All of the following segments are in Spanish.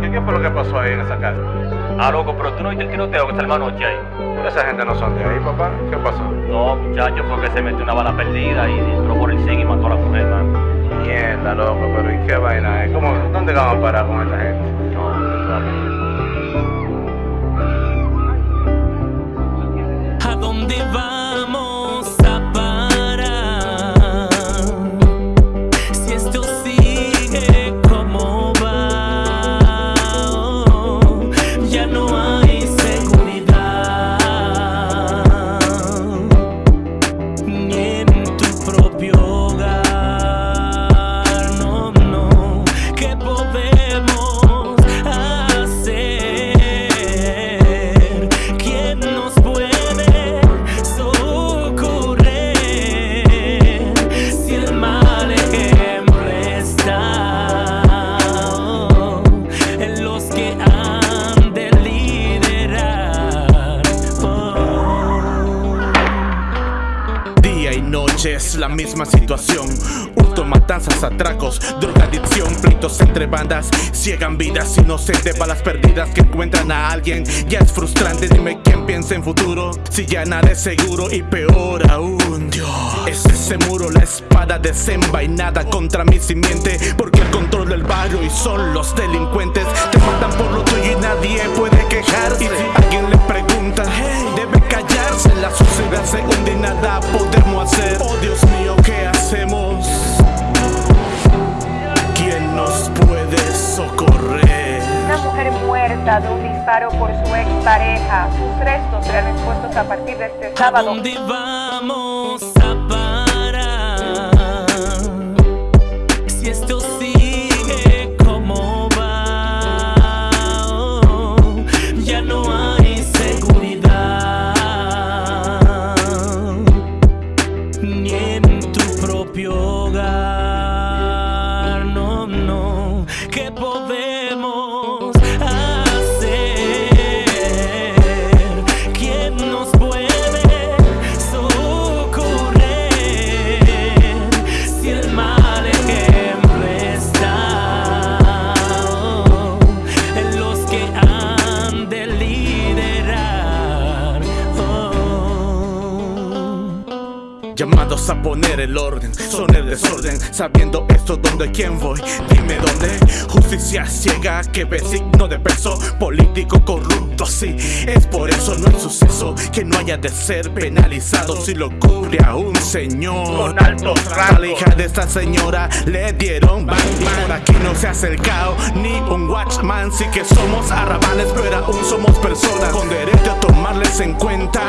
¿qué fue lo que pasó ahí en esa casa? Ah, loco, pero tú no viste el tiroteo que salió anoche ahí. Pero esa gente no son de ahí, papá. ¿Qué pasó? No, muchacho, fue que se metió una bala perdida y entró por el zinc y mató a la mujer, man. Mierda, loco, pero ¿y qué vaina es? ¿Cómo, ¿Dónde vamos a parar con esta gente? No, sabes. ¿A dónde vamos noche es la misma situación. Hurto, matanzas, atracos, drogadicción, pleitos entre bandas, ciegan vidas inocentes, balas perdidas que encuentran a alguien. Ya es frustrante, dime quién piensa en futuro. Si ya nada es seguro y peor aún. Dios, es ese muro, la espada desenvainada contra mi simiente. Porque el control del barrio y son los delincuentes. De un disparo por su expareja. Sus restos serán expuestos a partir de este ¿A sábado. dónde vamos a parar? Si esto sigue como va, oh, ya no hay seguridad ni en tu propio hogar. Llamados a poner el orden, son el desorden. Sabiendo esto, ¿dónde quién voy? Dime dónde. Justicia ciega que ve signo de peso. Político corrupto, sí. Es por eso no hay suceso que no haya de ser penalizado si lo cubre a un señor. Con altos A la rangos. hija de esta señora le dieron Batman. Por aquí no se ha acercado ni un watchman. Sí que somos arrabales, pero aún somos personas con derecho a tomarles en cuenta.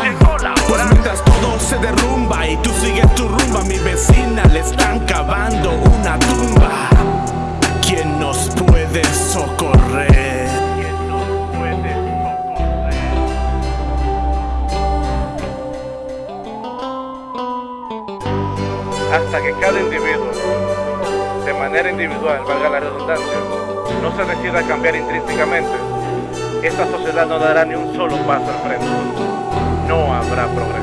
hasta que cada individuo, de manera individual, valga la redundancia, no se decida a cambiar intrínsecamente, esta sociedad no dará ni un solo paso al frente. No habrá progreso.